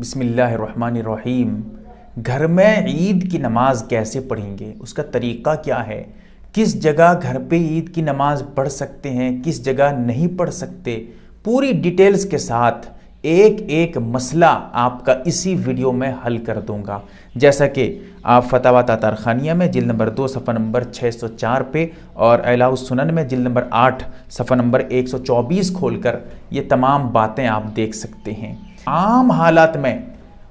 बिस्मिल्लाहिर्रहमानिर्रहीम। घर में ईद की नमाज़ कैसे पढ़ेंगे? उसका तरीक़ा क्या है? किस जगह घर पे ईद की नमाज़ पढ़ सकते हैं, किस जगह नहीं पढ़ सकते? पूरी डिटेल्स के साथ एक एक मसला आपका इसी वीडियो में हल कर दूँगा। जैसा कि आप फतावा तातार खानिया में जिल नंबर दो, सफ़ा नंबर 604 पे और अलाउसनन में जिल नंबर आठ, सफ़ा नंबर 124 खोलकर ये तमाम बातें आप देख सकते हैं। आम हालात में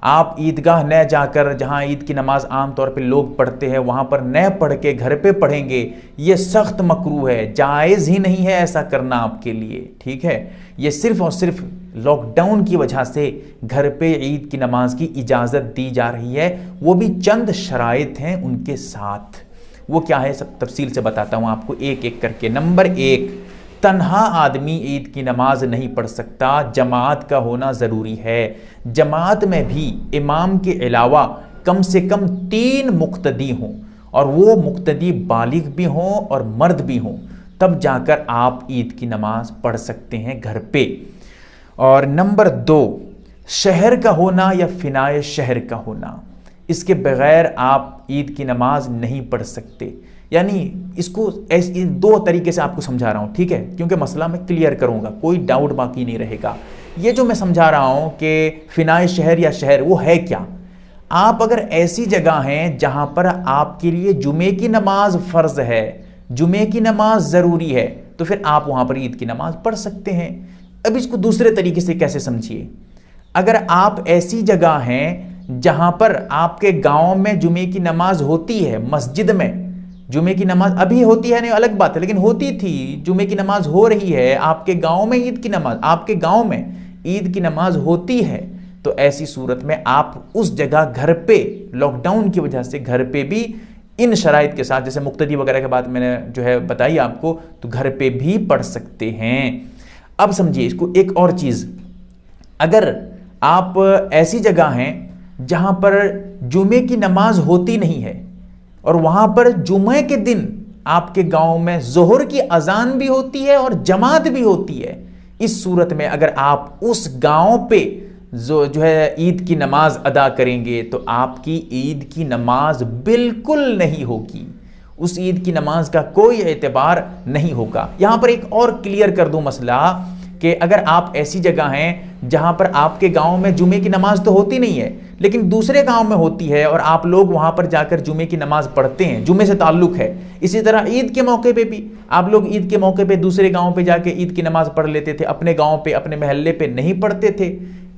आप ईदगाह न जाकर, जहाँ ईद की नमाज़ आम तौर पे लोग पढ़ते हैं, वहाँ पर न पढ़ के घर पे पढ़ेंगे, ये सख्त मकरू है। जायज़ ही नहीं है ऐसा करना आपके लिए, ठीक है? ये सिर्फ़ और सिर्फ़ लॉकडाउन की वजह से घर पे ईद की नमाज़ की इजाज़त दी जा रही है। वो भी चंद शराइत हैं उनके साथ। वो क्या है सब तफसील से बताता हूँ आपको एक एक करके। नंबर एक तन्हा आदमी ईद की नमाज़ नहीं पढ़ सकता, जमात का होना ज़रूरी है। जमात में भी इमाम के अलावा कम से कम तीन मुख्तदी हों, और वो मुख्तदी बालिग भी हों और मर्द भी हों। तब जाकर आप ईद की नमाज़ पढ़ सकते हैं घर पे। और नंबर दो, शहर का होना या फिनाए शहर का होना। इसके बगैर आप ईद की नमाज़ नहीं पढ़ सकते। यानी इसको ऐसे दो तरीके से आपको समझा रहा हूँ, ठीक है? क्योंकि मसला मैं क्लियर करूँगा, कोई डाउट बाकी नहीं रहेगा। ये जो मैं समझा रहा हूँ कि फिनाए शहर या शहर, वो है क्या? आप अगर ऐसी जगह हैं जहाँ पर आपके लिए जुमे की नमाज़ फ़र्ज़ है, जुमे की नमाज़ ज़रूरी है तो फिर आप वहाँ पर ईद की नमाज़ पढ़ सकते हैं। अब इसको दूसरे तरीके से कैसे समझिए? अगर आप ऐसी जगह हैं जहाँ पर आपके गाँव में जुमे की नमाज़ होती है, मस्जिद में। जुमे की नमाज़ अभी होती है नहीं, अलग बात है, लेकिन होती थी। जुमे की नमाज़ हो रही है, आपके गाँव में ईद की नमाज़, आपके गाँव में ईद की नमाज़ होती है। तो ऐसी सूरत में आप उस जगह घर पे लॉकडाउन की वजह से घर पे भी इन शराइ के साथ, जैसे मुक्तदी वगैरह के बाद मैंने जो है बताई आपको तो घर पे भी पढ़ सकते हैं। अब समझिए इसको एक और चीज़। अगर आप ऐसी जगह हैं जहाँ पर जुमे की नमाज़ होती नहीं है और वहाँ पर जुमे के दिन आपके गाँव में जोहर की अजान भी होती है और जमात भी होती है। इस सूरत में अगर आप उस गाँव पे जो जो है ईद की नमाज़ अदा करेंगे तो आपकी ईद की नमाज़ बिल्कुल नहीं होगी। उस ईद की नमाज़ का कोई एतबार नहीं होगा। यहाँ पर एक और क्लियर कर दूँ मसला कि अगर आप ऐसी जगह हैं जहाँ पर आपके गाँव में जुमे की नमाज़ तो होती नहीं है लेकिन दूसरे गाँव में होती है और आप लोग वहाँ पर जाकर जुमे की नमाज़ पढ़ते हैं जुमे से ताल्लुक है। इसी तरह ईद के मौके पे भी आप लोग ईद के मौके पे दूसरे गाँव पे जाके ईद की नमाज़ पढ़ लेते थे अपने गाँव पे अपने महल्ले पे नहीं पढ़ते थे।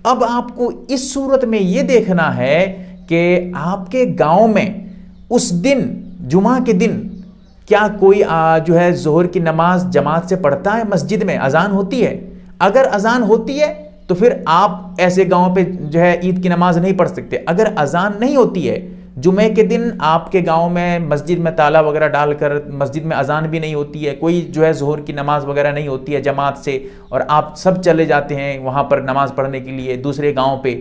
अब आपको इस सूरत में ये देखना है कि आपके गाँव में उस दिन जुमा के दिन क्या कोई आ, जो है जोहर की नमाज़ जमात से पढ़ता है? मस्जिद में अजान होती है? अगर अजान होती है तो फिर आप ऐसे गाँव पे जो है ईद की नमाज़ नहीं पढ़ सकते। अगर अजान नहीं होती है, जुमे के दिन आपके गाँव में मस्जिद में ताला वगैरह डालकर मस्जिद में अजान भी नहीं होती है, कोई जो है जोहर की नमाज़ वगैरह नहीं होती है जमात से और आप सब चले जाते हैं वहाँ पर नमाज़ पढ़ने के लिए दूसरे गाँव पे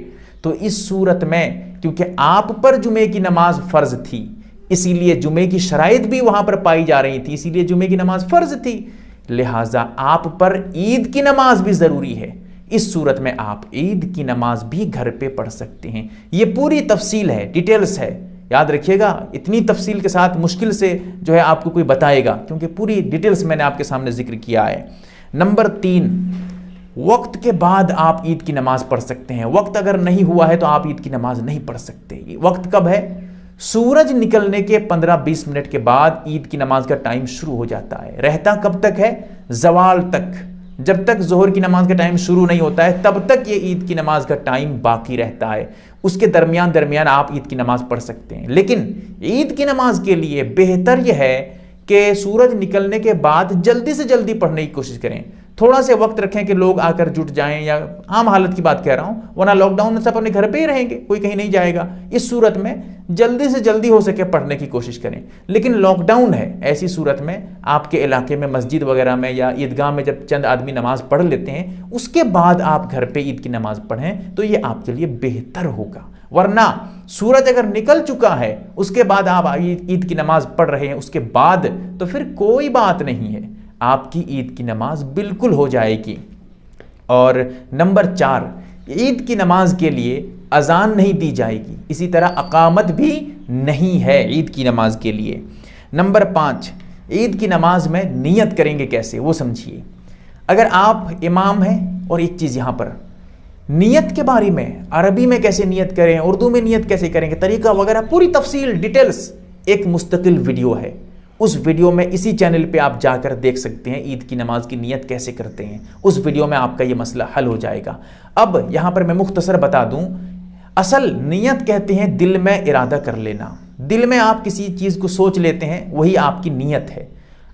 तो इस सूरत में क्योंकि आप पर जुमे की नमाज़ फ़र्ज़ थी, इसीलिए जुमे की शराइत भी वहाँ पर पाई जा रही थी, इसीलिए जुमे की नमाज़ फ़र्ज़ थी। लिहाजा आप पर ईद की नमाज़ भी ज़रूरी है। इस सूरत में आप ईद की नमाज़ भी घर पे पढ़ सकते हैं। ये पूरी तफसील है, डिटेल्स है। याद रखिएगा, इतनी तफसील के साथ मुश्किल से जो है आपको कोई बताएगा, क्योंकि पूरी डिटेल्स मैंने आपके सामने ज़िक्र किया है। नंबर तीन, वक्त के बाद आप ईद की नमाज़ पढ़ सकते हैं। वक्त अगर नहीं हुआ है तो आप ईद की नमाज़ नहीं पढ़ सकते। वक्त कब है? सूरज निकलने के 15-20 मिनट के बाद ईद की नमाज़ का टाइम शुरू हो जाता है। रहता कब तक है? जवाल तक। जब तक जोहर की नमाज़ का टाइम शुरू नहीं होता है, तब तक ये ईद की नमाज़ का टाइम बाकी रहता है। उसके दरमियान दरमियान आप ईद की नमाज़ पढ़ सकते हैं। लेकिन ईद की नमाज़ के लिए बेहतर यह है कि सूरज निकलने के बाद जल्दी से जल्दी पढ़ने की कोशिश करें। थोड़ा से वक्त रखें कि लोग आकर जुट जाएँ या आम हालत की बात कह रहा हूँ, वरना लॉकडाउन में सब अपने घर पे ही रहेंगे, कोई कहीं नहीं जाएगा। इस सूरत में जल्दी से जल्दी हो सके पढ़ने की कोशिश करें। लेकिन लॉकडाउन है, ऐसी सूरत में आपके इलाके में, मस्जिद वगैरह में या ईदगाह में जब चंद आदमी नमाज़ पढ़ लेते हैं, उसके बाद आप घर पर ईद की नमाज़ पढ़ें तो ये आपके लिए बेहतर होगा। वरना सूरज अगर निकल चुका है, उसके बाद आप ईद की नमाज़ पढ़ रहे हैं, उसके बाद तो फिर कोई बात नहीं है। आपकी ईद की नमाज़ बिल्कुल हो जाएगी। और नंबर चार, ईद की नमाज़ के लिए अजान नहीं दी जाएगी। इसी तरह अकामत भी नहीं है ईद की नमाज़ के लिए। नंबर पाँच, ईद की नमाज़ में नियत करेंगे कैसे? वो समझिए। अगर आप इमाम हैं, और एक चीज़ यहाँ पर, नियत के बारे में, अरबी में कैसे नियत करें, उर्दू में नियत कैसे करेंगे? तरीका वगैरह, पूरी तफसील, डिटेल्स, एक मुस्तकिल वीडियो है। उस वीडियो में इसी चैनल पे आप जाकर देख सकते हैं ईद की नमाज़ की नियत कैसे करते हैं। उस वीडियो में आपका ये मसला हल हो जाएगा। अब यहाँ पर मैं मुख्तसर बता दूँ, असल नियत कहते हैं दिल में इरादा कर लेना। दिल में आप किसी चीज़ को सोच लेते हैं, वही आपकी नीयत है।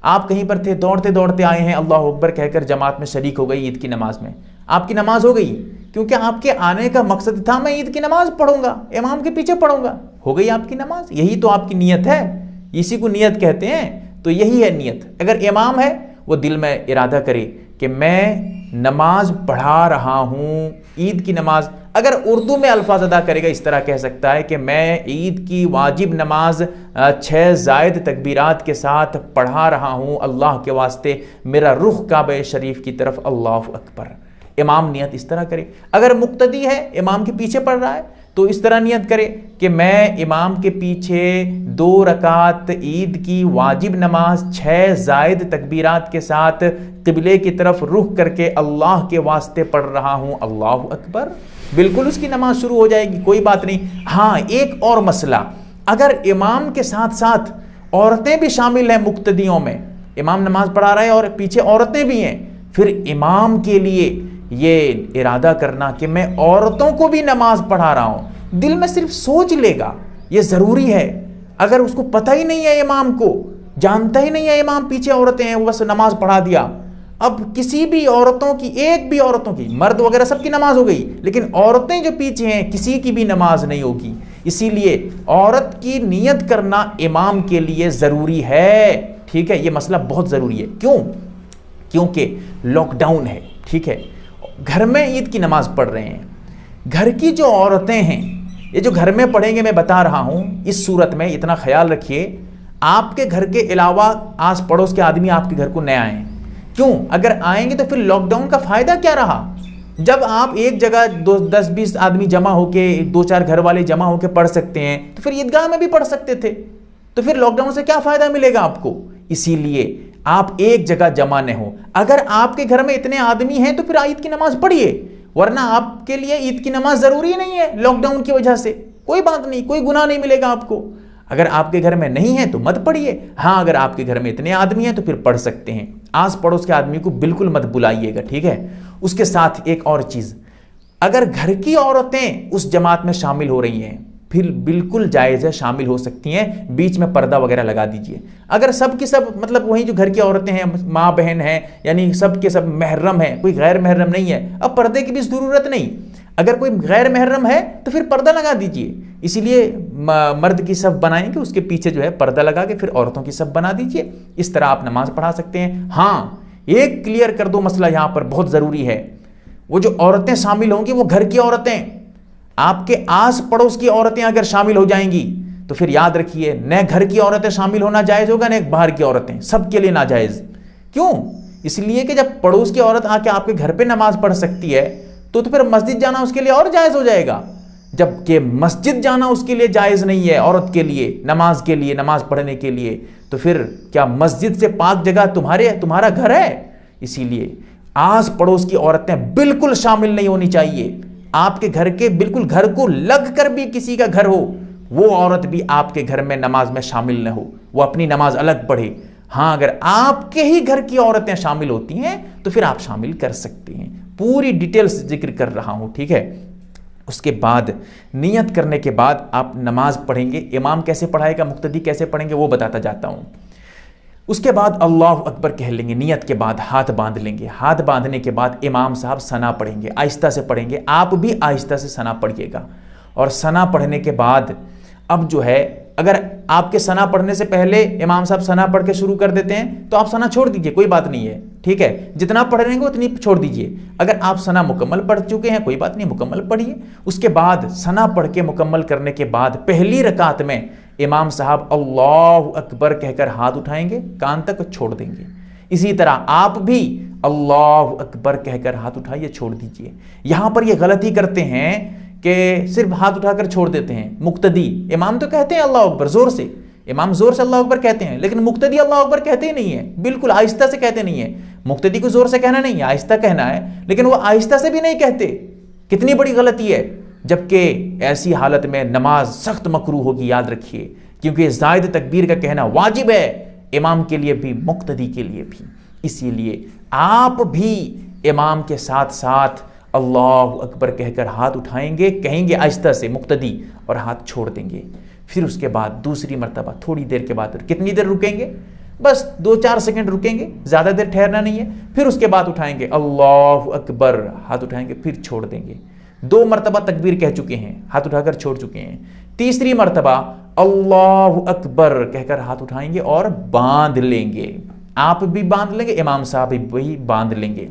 आप कहीं पर थे, दौड़ते दौड़ते आए हैं, अल्लाह अकबर कहकर जमात में शरीक हो गई ईद की नमाज़ में। आपकी नमाज़ हो गई, क्योंकि आपके आने का मकसद था, मैं ईद की नमाज़ पढ़ूँगा, इमाम के पीछे पढ़ूँगा। हो गई आपकी नमाज़, यही तो आपकी नीयत है। इसी को नीयत कहते हैं तो यही है नीयत। अगर इमाम है, वो दिल में इरादा करे कि मैं नमाज़ पढ़ा रहा हूँ, ईद की नमाज़। अगर उर्दू में अल्फाज अदा करेगा, इस तरह कह सकता है कि मैं ईद की वाजिब नमाज़ छः जायद तकबीरात के साथ पढ़ा रहा हूँ, अल्लाह के वास्ते, मेरा रुख काब शरीफ की तरफ़ अल्लाह अकबर। इमाम नियत इस तरह करे। अगर मुक्तदी है, इमाम के पीछे पढ़ रहा है तो इस तरह नियत करे कि मैं इमाम के पीछे दो रकात ईद की वाजिब नमाज़ छः जायद तकबीरात के साथ किबले की तरफ़ रुख करके अल्लाह के वास्ते पढ़ रहा हूँ। अल्लाह अकबर। बिल्कुल उसकी नमाज़ शुरू हो जाएगी, कोई बात नहीं। हाँ एक और मसला। अगर इमाम के साथ साथ औरतें भी शामिल हैं मुक्तदियों में, इमाम नमाज़ पढ़ा रहा है और पीछे औरतें भी हैं, फिर इमाम के लिए ये इरादा करना कि मैं औरतों को भी नमाज़ पढ़ा रहा हूँ। दिल में सिर्फ़ सोच लेगा, ये ज़रूरी है। अगर उसको पता ही नहीं है इमाम को, जानता ही नहीं है इमाम पीछे औरतें हैं, वो बस नमाज़ पढ़ा दिया। अब किसी भी औरतों की, एक भी औरतों की, मर्द वगैरह सबकी नमाज़ हो गई, लेकिन औरतें जो पीछे हैं, किसी की भी नमाज़ नहीं होगी। इसीलिए औरत की नियत करना इमाम के लिए ज़रूरी है। ठीक है, ये मसला बहुत ज़रूरी है। क्यों? क्योंकि लॉकडाउन है। ठीक है? घर में ईद की नमाज़ पढ़ रहे हैं। घर की जो औरतें हैं, ये जो घर में पढ़ेंगे, मैं बता रहा हूँ, इस सूरत में इतना ख्याल रखिए, आपके घर के अलावा आस पड़ोस के आदमी आपके घर को न आए। क्यों? अगर आएँगे तो फिर लॉकडाउन का फ़ायदा क्या रहा? जब आप एक जगह दो दस बीस आदमी जमा होके दो चार घर वाले जमा होके पढ़ सकते हैं तो फिर ईदगाह में भी पढ़ सकते थे। तो फिर लॉकडाउन से क्या फ़ायदा मिलेगा आपको? इसीलिए आप एक जगह जमा न हो। अगर आपके घर में इतने आदमी हैं तो फिर ईद की नमाज़ पढ़िए, वरना आपके लिए ईद की नमाज़ ज़रूरी नहीं है लॉकडाउन की वजह से। कोई बात नहीं, कोई गुना नहीं मिलेगा आपको। अगर आपके घर में नहीं है तो मत पढ़िए। हाँ अगर आपके घर में इतने आदमी हैं तो फिर पढ़ सकते हैं। आस पड़ोस के आदमी को बिल्कुल मत बुलाइएगा, ठीक है? उसके साथ एक और चीज़। अगर घर की औरतें उस जमात में शामिल हो रही हैं फिर बिल्कुल जायज़ है शामिल हो सकती हैं, बीच में पर्दा वगैरह लगा दीजिए। अगर सब की सब मतलब वही जो घर की औरतें हैं माँ बहन हैं, यानी सब के सब महरम है, कोई गैर महरम नहीं है, अब पर्दे की भी ज़रूरत नहीं। अगर कोई गैर महर्रम है तो फिर पर्दा लगा दीजिए। इसीलिए मर्द की सब बनाएँगे, उसके पीछे जो है पर्दा लगा के फिर औरतों की सब बना दीजिए। इस तरह आप नमाज़ पढ़ा सकते हैं। हाँ एक क्लियर कर दो मसला यहाँ पर, बहुत ज़रूरी है। वो जो औरतें शामिल होंगी, वो घर की औरतें। आपके आस पड़ोस की औरतें अगर शामिल हो जाएँगी तो फिर याद रखिए न घर की औरतें शामिल होना जायज़ होगा न बाहर की औरतें सबके लिए नाजायज़। क्यों? इसलिए कि जब पड़ोस की औरत आके आपके घर पे नमाज़ पढ़ सकती है तो, तो फिर मस्जिद जाना उसके लिए और जायज़ हो जाएगा। जबकि मस्जिद जाना उसके लिए जायज़ नहीं है औरत के लिए नमाज़ के लिए नमाज़ पढ़ने के लिए तो फिर क्या मस्जिद से पाक जगह तुम्हारे तुम्हारा घर है? इसीलिए आस पड़ोस की औरतें बिल्कुल शामिल नहीं होनी चाहिए। आपके घर के बिल्कुल घर को लग कर भी किसी का घर हो, वो औरत भी आपके घर में नमाज़ में शामिल न हो, वो अपनी नमाज़ अलग पढ़े। हाँ अगर आपके ही घर की औरतें शामिल होती हैं तो फिर आप शामिल कर सकते हैं। पूरी डिटेल्स ज़िक्र कर रहा हूँ, ठीक है? उसके बाद, नियत करने के बाद आप नमाज़ पढ़ेंगे। इमाम कैसे पढ़ाएगा, मुक्तदी कैसे पढ़ेंगे, वो बताता जाता हूँ। उसके बाद अल्लाह अकबर कह लेंगे, नियत के बाद हाथ बाँध लेंगे। हाथ बांधने के बाद इमाम साहब सना पढ़ेंगे, आहिस्ता से पढ़ेंगे। आप भी आहिस्ता से सना पढ़िएगा। और सना पढ़ने के बाद अब जो है, अगर आपके सना पढ़ने से पहले इमाम साहब सना पढ़ के शुरू कर देते हैं तो आप सना छोड़ दीजिए, कोई बात नहीं है। ठीक है? जितना पढ़ रहे हैं उतनी छोड़ दीजिए। अगर आप सना मुकम्मल पढ़ चुके हैं, कोई बात नहीं, मुकम्मल पढ़िए। उसके बाद सना पढ़ के मुकम्मल करने के बाद पहली रकात में इमाम साहब अल्लाह अकबर कहकर हाथ उठाएँगे, कान तक छोड़ देंगे। इसी तरह आप भी अल्लाह अकबर कहकर हाथ उठाइए, छोड़ दीजिए। यहाँ पर यह गलती करते हैं कि सिर्फ़ हाथ उठाकर छोड़ देते हैं। मुक्तदी, इमाम तो कहते हैं अल्लाह अकबर, ज़ोर से। इमाम ज़ोर से अल्लाह अकबर कहते हैं, लेकिन मुक्तदी अल्लाह अकबर कहते ही नहीं है। बिल्कुल आहिस्ता से कहते नहीं है। मुक्तदी को ज़ोर से कहना नहीं है आहिस्ता कहना है, लेकिन वो आहिस्ता से भी नहीं कहते। कितनी बड़ी गलती है। जबकि ऐसी हालत में नमाज़ सख्त मकरू होगी, याद रखिए। क्योंकि जायद तकबीर का कहना वाजिब है, इमाम के लिए भी, मुक्तदी के लिए भी। इसीलिए आप भी इमाम के साथ साथ अल्लाह अकबर कहकर हाथ उठाएँगे, कहेंगे आहिस्ता से मुक्तदी और हाथ छोड़ देंगे। फिर उसके बाद दूसरी मरतबा, थोड़ी देर के बाद कितनी देर रुकेंगे? बस दो चार सेकंड रुकेंगे, ज़्यादा देर ठहरना नहीं है। फिर उसके बाद उठाएँगे, अल्लाह अकबर, हाथ उठाएँगे, फिर छोड़ देंगे। दो मरतबा तकबीर कह चुके हैं, हाथ उठाकर छोड़ चुके हैं। तीसरी मरतबा, अल्लाह अकबर, कहकर हाथ उठाएँगे और बाँध लेंगे। आप भी बाँध लेंगे, इमाम साहब भी बाँध लेंगे।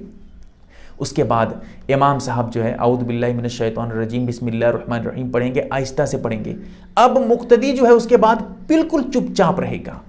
उसके बाद इमाम साहब जो है अउदबिल्लाशैतरजीम रहीम पढ़ेंगे, आहिस्ता से पढ़ेंगे। अब मुक्तदी जो है, उसके बाद बिल्कुल चुपचाप रहेगा।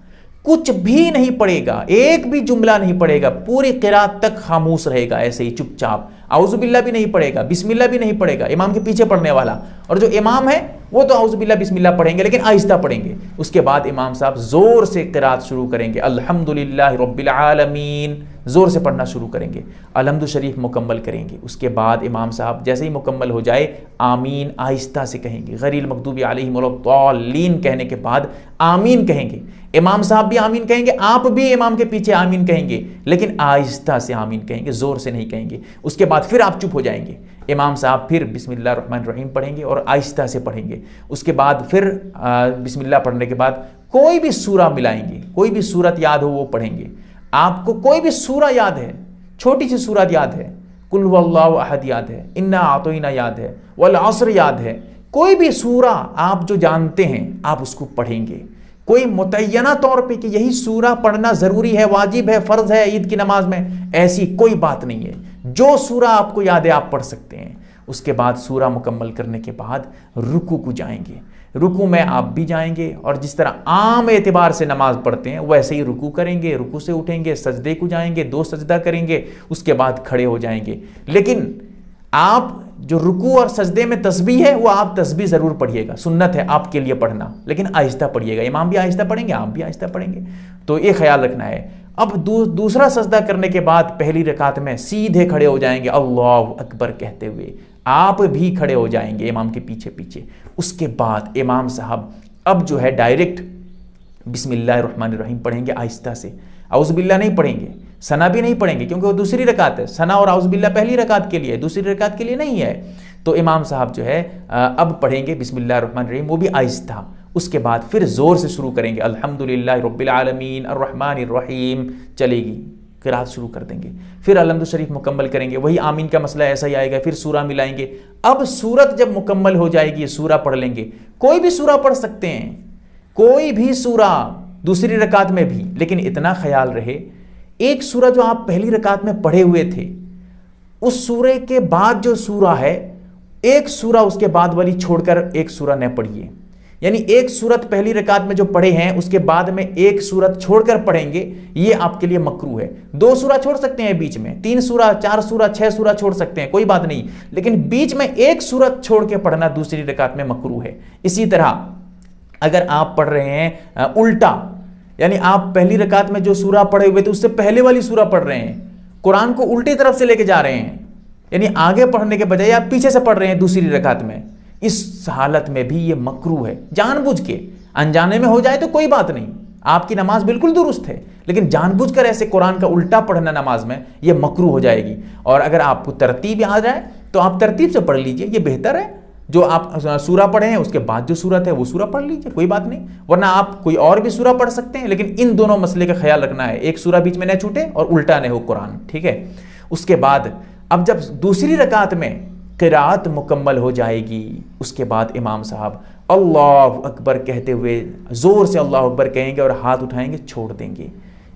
कुछ भी नहीं पड़ेगा, एक भी जुमला नहीं पड़ेगा, पूरी किरात तक खामोश रहेगा ऐसे ही चुपचाप। आउजुबिल्ला भी नहीं पड़ेगा बिस्मिल्ला भी नहीं पड़ेगा, इमाम के पीछे पढ़ने वाला। और जो इमाम है, वो तो आउजुबिल्ला बिस्मिल्ला पढ़ेंगे, लेकिन आहिस्ता पढ़ेंगे। उसके बाद इमाम साहब ज़ोर से किरात शुरू करेंगे, अल्हम्दुलिल्लाह रब्बिल आलमीन। ज़ोर से पढ़ना शुरू करेंगे। अलहमद शरीफ मुकम्मल करेंगे। उसके बाद इमाम साहब जैसे ही मुकम्मल हो जाए, आमीन आहिस्ता से कहेंगे। गरील मकदूबी आलमीन कहने के बाद आमीन कहेंगे। इमाम साहब भी आमीन कहेंगे, आप भी इमाम के पीछे आमीन कहेंगे, लेकिन आहिस्ता से आमीन कहेंगे, ज़ोर से नहीं कहेंगे। उसके बाद फिर आप चुप हो जाएँगे। इमाम साहब फिर रहीम पढ़ेंगे और आहिस्ता से पढ़ेंगे। उसके बाद फिर बिस्मिल्लाह पढ़ने के बाद कोई भी सूरा मिलाएँगे, कोई भी सूरत याद हो वो पढ़ेंगे। आपको कोई भी सूरा याद है, छोटी सी सूरत याद है, कुल अहद याद है, इन्ना आतोइना याद है, वल असर याद है, कोई भी सूरा आप जो जानते हैं, आप उसको पढ़ेंगे। कोई मुतना तौर पे कि यही सूरा पढ़ना ज़रूरी है, वाजिब है, फ़र्ज़ है ईद की नमाज़ में, ऐसी कोई बात नहीं है। जो सूरा आपको याद है, आप पढ़ सकते हैं। उसके बाद सूरा मुकम्मल करने के बाद रुकू को जाएँगे। रुकू में आप भी जाएँगे और जिस तरह आम एतबार से नमाज़ पढ़ते हैं, वैसे ही रुकू करेंगे, रुकू से उठेंगे, सजदे को जाएँगे, दो सजदा करेंगे, उसके बाद खड़े हो जाएँगे। लेकिन आप जो रुकू और सजदे में तस्बी है, वो आप तस्बी ज़रूर पढ़िएगा। सुन्नत है आपके लिए पढ़ना, लेकिन आहिस्ता पढ़िएगा। इमाम भी आहिस्ता पढ़ेंगे, आप भी आहिस्ता पढ़ेंगे। तो ये ख्याल रखना है। अब दू, दूसरा सजदा करने के बाद पहली रकात में सीधे खड़े हो जाएँगे अल्लाह अकबर कहते हुए। आप भी खड़े हो जाएँगे इमाम के पीछे पीछे। उसके बाद इमाम साहब अब जो है डायरेक्ट बिस्मिल्लाह पढ़ेंगे आहिस्ता से। अउज़बिल्ला नहीं पढ़ेंगे सना भी नहीं पढ़ेंगे क्योंकि वो दूसरी रकात है। सना और आउज़बिल्ला पहली रकात के लिए दूसरी रकात के लिए नहीं है। तो इमाम साहब जो है अब पढ़ेंगे बिस्मिल्लाह वो भी आहिस्ता। उसके बाद फिर ज़ोर से शुरू करेंगे। अल्हम्दुलिल्लाह रब्बिल आलमीन रहीम, चलेगी। किरात शुरू कर देंगे। फिर अलहमद शरीफ मुकम्मल करेंगे। वही आमीन का मसला ऐसा ही आएगा, फिर सूरा मिलाएँगे। अब सूरत जब मुकम्मल हो जाएगी सूरा पढ़ लेंगे। कोई भी सूरा पढ़ सकते हैं। कोई भी सूरा दूसरी रकात में भी, लेकिन इतना ख्याल रहे, एक सूरा जो आप पहली रकात में पढ़े हुए थे, उस सूरे के बाद जो सूरा है, एक सूरा उसके बाद वाली छोड़कर एक सूरा न पढ़िए। यानी एक सूरत पहली रकात में जो पढ़े हैं, उसके बाद में एक सूरत छोड़कर पढ़ेंगे, ये आपके लिए मकरू है। दो सूरा छोड़ सकते हैं बीच में, तीन सूरा चार सूरा छह सूरा छोड़ सकते हैं, कोई बात नहीं। लेकिन बीच में एक सूरत छोड़ के पढ़ना दूसरी रकात में मकरू है। इसी तरह, अगर आप पढ़ रहे हैं उल्टा, यानी आप पहली रकात में जो सूरा पढ़े हुए थे, उससे पहले वाली सूरा पढ़ रहे हैं, कुरान को उल्टी तरफ़ से लेके जा रहे हैं, यानी आगे पढ़ने के बजाय आप पीछे से पढ़ रहे हैं दूसरी रकात में। इस हालत में भी ये मकरू है। जानबूझ के अनजाने में हो जाए तो कोई बात नहीं। आपकी नमाज़ बिल्कुल दुरुस्त है। लेकिन जानबूझकर ऐसे कुरान का उल्टा पढ़ना नमाज़ में, ये मकरू हो जाएगी। और अगर आपको तरतीब आ जाए तो आप तरतीब से पढ़ लीजिए। ये बेहतर है। जो आप सूरा पढ़े हैं, उसके बाद जो सूरत है, वो सूरा पढ़ लीजिए। कोई बात नहीं। वरना आप कोई और भी सूरा पढ़ सकते हैं। लेकिन इन दोनों मसले का ख्याल रखना है। एक सूरा बीच में न छूटे और उल्टा न हो कुरान। ठीक है? उसके बाद, अब जब दूसरी रकात में किरात मुकम्मल हो जाएगी। उसके बाद इमाम साहब अल्लाह अकबर कहते हुए ज़ोर से अल्लाह अकबर कहेंगे और हाथ उठाएँगे, छोड़ देंगे।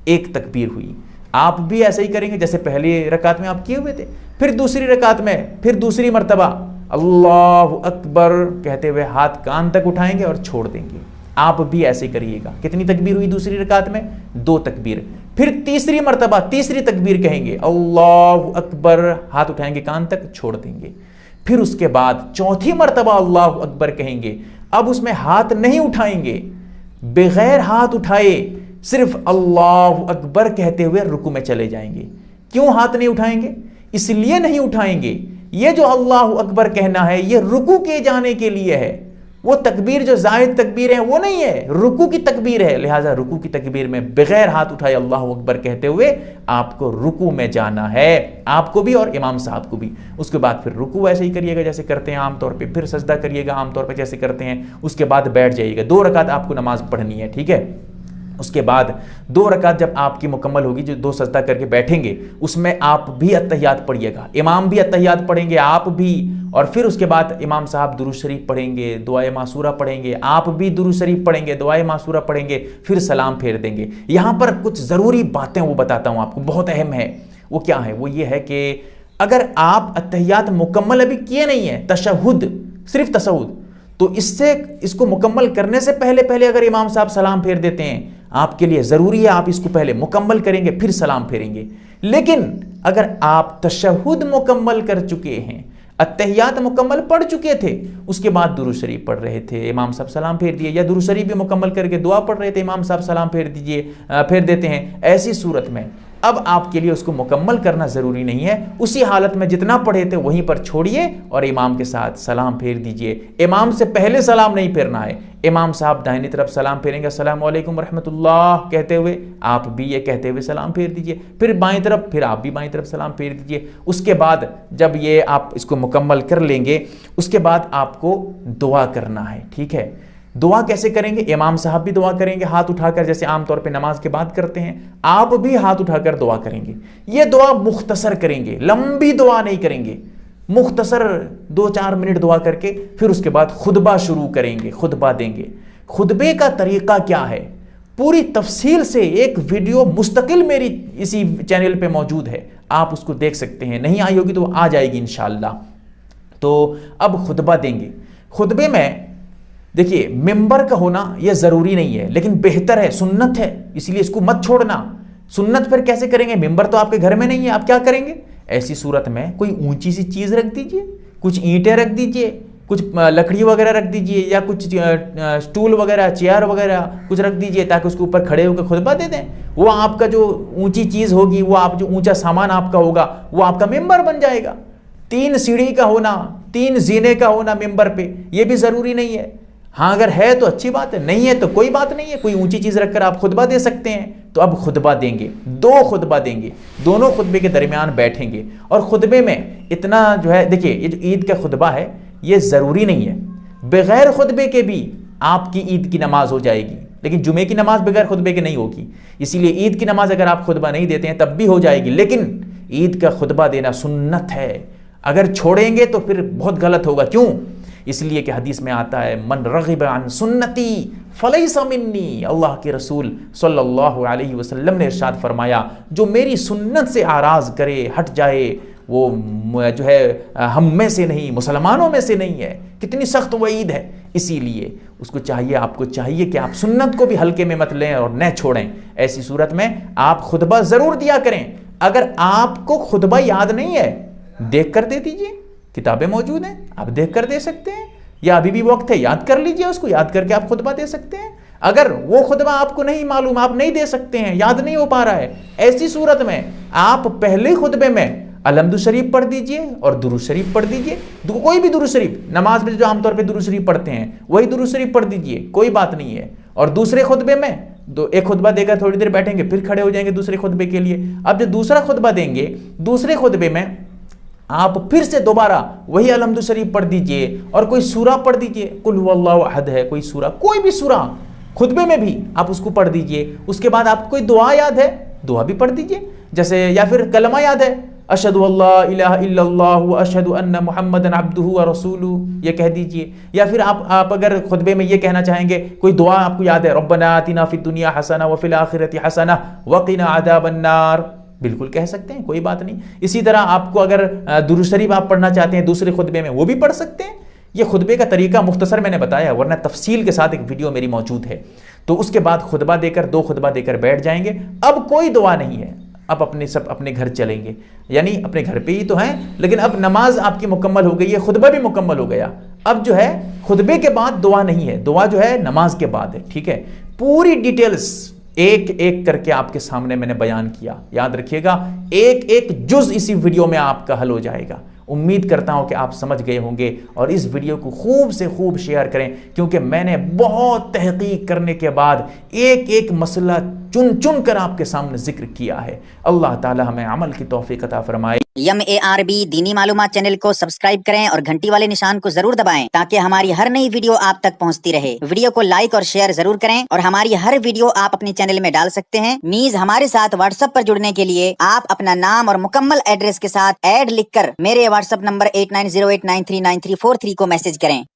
एक तकबीर हुई। आप भी ऐसे ही करेंगे जैसे पहली रकात में आप किए हुए थे। फिर दूसरी रकात में, फिर दूसरी मरतबा। अल्लाह अकबर कहते हुए हाथ कान तक उठाएँगे और छोड़ देंगे। आप भी ऐसे करिएगा। कितनी तकबीर हुई दूसरी रकात में? दो तकबीर। फिर तीसरी मरतबा, तीसरी तकबीर कहेंगे, अल्लाह अकबर हाथ उठाएँगे, कान तक छोड़ देंगे। फिर उसके बाद चौथी मरतबा अल्लाह अकबर कहेंगे, अब उसमें हाथ नहीं उठाएँगे। बगैर हाथ उठाए सिर्फ़ अल्लाह अकबर कहते हुए रुकू में चले जाएँगे। क्यों हाथ नहीं उठाएँगे? इसलिए नहीं उठाएँगे। ये जो अल्लाह अकबर कहना है, ये रुकू किए जाने के लिए है। वो तकबीर जो ज़ाहिर तकबीर है, वो नहीं है। रुकू की तकबीर है। लिहाजा रुकू की तकबीर में बगैर हाथ उठाए अल्लाह अकबर कहते हुए आपको रुकू में जाना है। आपको भी और इमाम साहब को भी। उसके बाद फिर रुकू ऐसे ही करिएगा, जैसे करते हैं आमतौर पर फिर सजदा करिएगा आमतौर पर जैसे करते हैं। उसके बाद बैठ जाइएगा। दो रकात आपको नमाज़ पढ़नी है, ठीक है? उसके बाद दो रकात जब आपकी मुकम्मल होगी, जो दो सजदा करके बैठेंगे, उसमें आप भी अतहियात पढ़िएगा। इमाम भी अतहियात पढ़ेंगे, आप भी। और फिर उसके बाद इमाम साहब दुरू शरीफ पढ़ेंगे दुआ मासूरा पढ़ेंगे, आप भी दुरू शरीफ पढ़ेंगे दुआ मासूरा पढ़ेंगे, फिर सलाम फेर देंगे। यहाँ पर कुछ ज़रूरी बातें वो बताता हूँ आपको, बहुत अहम है। वो क्या है? वो ये है कि अगर आप अतहियात मुकम्मल अभी किए नहीं है, तशहुद, सिर्फ़ तशहुद तो इससे, इसको मुकम्मल करने से पहले पहले अगर इमाम साहब सलाम फेर देते हैं आपके लिए ज़रूरी है, आप इसको पहले मुकम्मल करेंगे, फिर सलाम फेरेंगे। लेकिन अगर आप तशहुद मुकम्मल कर चुके हैं अतहियात मुकम्मल पढ़ चुके थे, उसके बाद दुरू शरीफ पढ़ रहे थे, इमाम साहब सलाम फेर दिए, या दुरू शरीफ भी मुकम्मल करके दुआ पढ़ रहे थे, इमाम साहब सलाम फेर दीजिए फेर देते हैं, ऐसी सूरत में अब आपके लिए उसको मुकम्मल करना ज़रूरी नहीं है। उसी हालत में जितना पढ़े थे, वहीं पर छोड़िए और इमाम के साथ सलाम फेर दीजिए। इमाम से पहले सलाम नहीं फेरना है। इमाम साहब दाहिनी तरफ़ सलाम फेरेंगे असल रहमतुल्लाह कहते हुए आप भी ये कहते हुए सलाम फेर दीजिए। फिर बाएँ तरफ़, फिर आप भी बाएँ तरफ़ सलाम फेर दीजिए। उसके बाद जब ये आप इसको मुकम्मल कर लेंगे, उसके बाद आपको दुआ करना है, ठीक है? दुआ कैसे करेंगे? इमाम साहब भी दुआ करेंगे, हाथ उठाकर, जैसे आमतौर पे नमाज़ के बाद करते हैं। आप भी हाथ उठाकर दुआ करेंगे। ये दुआ मुख्तसर करेंगे, लंबी दुआ नहीं करेंगे। मुख्तसर दो चार मिनट दुआ करके, फिर उसके बाद खुतबा शुरू करेंगे, खुतबा देंगे। खुतबे का तरीका क्या है? पूरी तफसील से एक वीडियो मुस्तकिल मेरी इसी चैनल पे मौजूद है। आप उसको देख सकते हैं। नहीं आई होगी तो आ जाएगी इनशाला तो अब खुतबा देंगे। खुतबे में देखिए, मेंबर का होना यह ज़रूरी नहीं है, लेकिन बेहतर है, सुन्नत है, इसलिए इसको मत छोड़ना। सुन्नत फिर कैसे करेंगे? मेंबर तो आपके घर में नहीं है, आप क्या करेंगे? ऐसी सूरत में कोई ऊँची सी चीज़ रख दीजिए, कुछ ईंटें रख दीजिए, कुछ लकड़ी वगैरह रख दीजिए, या कुछ स्टूल वगैरह, चेयर वगैरह कुछ रख दीजिए, ताकि उसके ऊपर खड़े होकर खुतबा दे दें। वो आपका जो ऊँची चीज़ होगी, वो आप, जो ऊँचा सामान आपका होगा, वो आपका मेंबर बन जाएगा। तीन सीढ़ी का होना, तीन जीने का होना मेंबर पे, ये भी ज़रूरी नहीं है। हाँ अगर है तो अच्छी बात है, नहीं है तो कोई बात नहीं है, कोई ऊँची चीज़ रखकर आप खुतबा दे सकते हैं तो अब खुतबा देंगे, दो खुतबा देंगे, दोनों खुतबे के दरमियान बैठेंगे, और खुतबे में इतना जो है, देखिए, ये जो ईद का खुतबा है, ये ज़रूरी नहीं है, बग़ैर खुतबे के भी आपकी ईद की नमाज़ हो जाएगी, लेकिन जुमे की नमाज़ बगैर खुतबे के नहीं होगी, इसीलिए ईद की नमाज़ अगर आप खुतबा नहीं देते हैं, तब भी हो जाएगी, लेकिन ईद का खुतबा देना सुन्नत है, अगर छोड़ेंगे तो फिर बहुत गलत होगा, क्यों? इसलिए कि हदीस में आता है, मन रगिब अन सुन्नती फलई समिन्नी अल्लाह के रसूल सल्लल्लाहु अलैहि वसल्लम ने इरशाद फरमाया, जो मेरी सुन्नत से आराज करे, हट जाए, वो जो है, हम में से नहीं, मुसलमानों में से नहीं है। कितनी सख्त वईद है। इसीलिए उसको चाहिए, आपको चाहिए कि आप सुन्नत को भी हल्के में मत लें और न छोड़ें। ऐसी सूरत में आप खुतबा ज़रूर दिया करें। अगर आपको खुतबा याद नहीं है, देख कर दे दीजिए। किताबें मौजूद हैं, आप देख कर दे सकते हैं, या अभी भी वक्त है, याद कर लीजिए उसको, याद करके आप खुतबा दे सकते हैं। अगर वो खुतबा आपको नहीं मालूम, आप नहीं दे सकते हैं, याद नहीं हो पा रहा है, ऐसी सूरत में आप पहले खुतबे में अलमदु शरीफ पढ़ दीजिए और दुरु शरीफ पढ़ दीजिए। कोई भी दुरु शरीफ, नमाज़ में जो आमतौर पे दुरु शरीफ पढ़ते हैं, वही दुरु शरीफ पढ़ दीजिए, कोई बात नहीं है। और दूसरे खुतबे में, दो एक खुतबा देकर थोड़ी देर बैठेंगे, फिर खड़े हो जाएँगे दूसरे खुतबे के लिए। अब जो दूसरा खुतबा देंगे, दूसरे खुतबे में आप फिर से दोबारा वही अलहमद शरीफ पढ़ दीजिए और कोई सूरा पढ़ दीजिए। कुल अहद है, कोई सूरा, कोई भी सूरा, खुतबे में भी आप उसको पढ़ दीजिए। उसके बाद आप कोई दुआ याद है, दुआ भी पढ़ दीजिए। जैसे या फिर कलमा याद है अशद अशद मोहम्मद अब्दू रसूलू, ये कह दीजिए। या फिर आप आप अगर खुतबे में ये कहना चाहेंगे, कोई दुआ आपको याद है, रब्बना आतिना फिद दुनिया हसना वफिल आखिरती हसना वकीना आदाबन्नार बिल्कुल कह सकते हैं, कोई बात नहीं। इसी तरह आपको अगर दुरुशरीफ आप पढ़ना चाहते हैं, दूसरे खुतबे में, वो भी पढ़ सकते हैं। ये खुतबे का तरीका मुख्तसर मैंने बताया, वरना तफसील के साथ एक वीडियो मेरी मौजूद है। तो उसके बाद खुतबा देकर, दो खुतबा देकर बैठ जाएँगे। अब कोई दुआ नहीं है। अब अपने सब, अपने घर चलेंगे। यानी अपने घर पे ही तो हैं, लेकिन अब नमाज़ आपकी मुकम्मल हो गई है, खुतबा भी मुकम्मल हो गया। अब जो है, खुतबे के बाद दुआ नहीं है। दुआ जो है, नमाज़ के बाद है, ठीक है? पूरी डिटेल्स एक एक करके आपके सामने मैंने बयान किया। याद रखिएगा, एक एक जुज इसी वीडियो में आपका हल हो जाएगा। उम्मीद करता हूँ कि आप समझ गए होंगे और इस वीडियो को खूब से खूब शेयर करें, क्योंकि मैंने बहुत तहकीक करने के बाद एक एक मसला चुन चुन कर आपके सामने ज़िक्र किया है। अल्लाह ताला हमें अमल की तोफ़ी अता फरमाए। यम ए आर बी दीनी मालूम चैनल को सब्सक्राइब करें और घंटी वाले निशान को ज़रूर दबाएँ ताकि हमारी हर नई वीडियो आप तक पहुँचती रहे। वीडियो को लाइक और शेयर ज़रूर करें और हमारी हर वीडियो आप अपने चैनल में डाल सकते हैं। नीज हमारे साथ व्हाट्सएप पर जुड़ने के लिए आप अपना नाम और मुकम्मल एड्रेस के साथ एड लिखकर मेरे व्हाट्सएप नंबर एट को मैसेज करें।